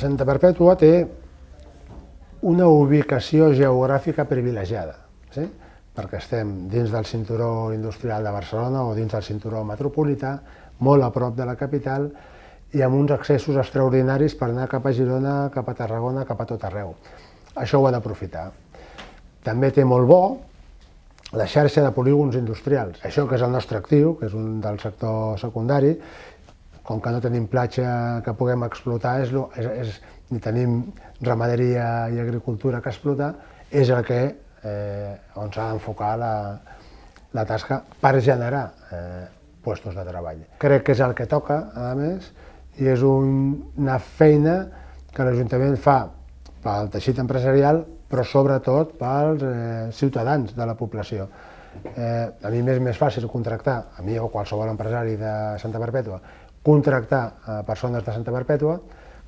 Santa Perpètua té una ubicació geogràfica privilegiada, sí? perquè estem dins del cinturó industrial de Barcelona o dins del cinturó metropolità, molt a prop de la capital i amb uns accessos extraordinaris per anar cap a Girona, cap a Tarragona, cap a tot arreu. Això ho ha d'aprofitar. També té molt bo la xarxa de polígons industrials. Això que és el nostre actiu, que és un del sector secundari, com que no tenim platja que puguem explotar, és, és, és, ni tenim ramaderia i agricultura que explotar, és el que, eh, on s'ha d'enfocar la, la tasca per generar eh, puestos de treball. Crec que és el que toca, a més, i és un, una feina que l'Ajuntament fa pel teixit empresarial, però sobretot pels eh, ciutadans de la població. Eh, a mi m'és més fàcil contractar, a mi o qualsevol empresari de Santa Perpètua, contractar a persones de Santa Perpètua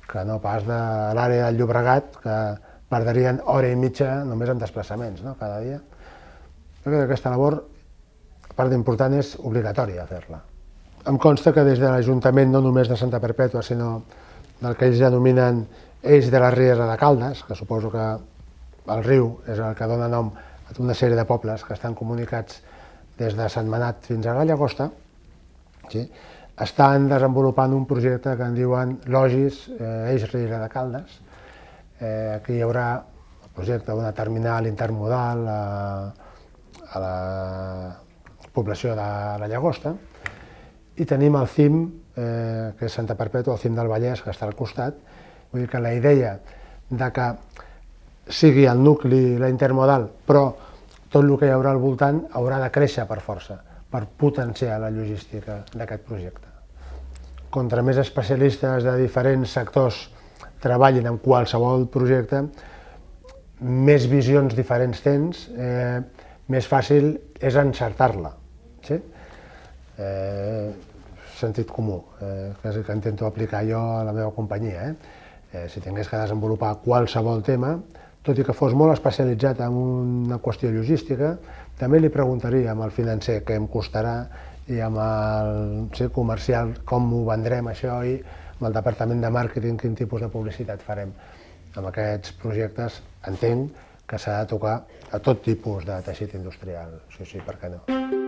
que no pas de l'àrea del Llobregat, que perdrien hora i mitja només en desplaçaments no? cada dia. Jo crec que aquesta labor, a part d'important, és obligatòria fer-la. Em consta que des de l'Ajuntament, no només de Santa Perpètua, sinó del que ells denominen Eix de la Riera de Caldes, que suposo que el riu és el que dona nom a una sèrie de pobles que estan comunicats des de Sant Manat fins a la Llagosta, sí? Estan desenvolupant un projecte que en diuen Logis eh, Eix Riera de Caldes. Eh, aquí hi haurà el projecte d'una terminal intermodal a, a la població de la Llagosta i tenim el CIM, eh, que és Santa Perpètua, el CIM del Vallès, que està al costat. Vull dir que la idea de que sigui el nucli, la intermodal, però tot el que hi haurà al voltant haurà de créixer per força per potenciar la logística d'aquest projecte. Contra més especialistes de diferents sectors treballin en qualsevol projecte, més visions diferents tens, eh, més fàcil és encertar-la. Sí? Eh, sentit comú, eh, que que intento aplicar jo a la meva companyia. Eh? Eh, si tingués que desenvolupar qualsevol tema, tot i que fos molt especialitzat en una qüestió logística, també li preguntaria amb el financer què em costarà i amb el sí, comercial com ho vendrem això i amb el departament de màrqueting quin tipus de publicitat farem. Amb aquests projectes entenc que s'ha de tocar a tot tipus de teixit industrial, sí, sí, per què no.